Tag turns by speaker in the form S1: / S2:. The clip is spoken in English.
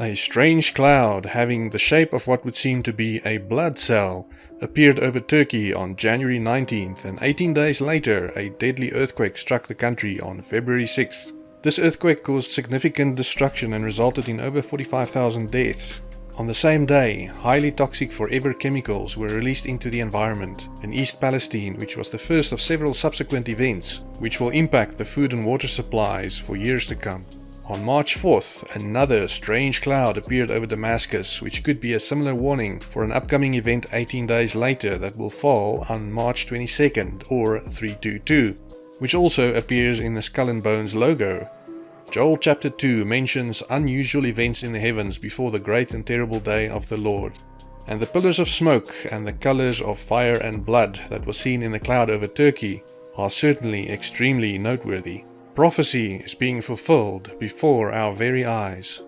S1: A strange cloud, having the shape of what would seem to be a blood cell, appeared over Turkey on January 19th, and 18 days later, a deadly earthquake struck the country on February 6th. This earthquake caused significant destruction and resulted in over 45,000 deaths. On the same day, highly toxic forever chemicals were released into the environment in East Palestine, which was the first of several subsequent events, which will impact the food and water supplies for years to come. On March 4th, another strange cloud appeared over Damascus, which could be a similar warning for an upcoming event 18 days later that will fall on March 22nd or 322, which also appears in the Skull and Bones logo. Joel chapter 2 mentions unusual events in the heavens before the great and terrible day of the Lord. And the pillars of smoke and the colors of fire and blood that were seen in the cloud over Turkey are certainly extremely noteworthy. Prophecy is being fulfilled before our very eyes.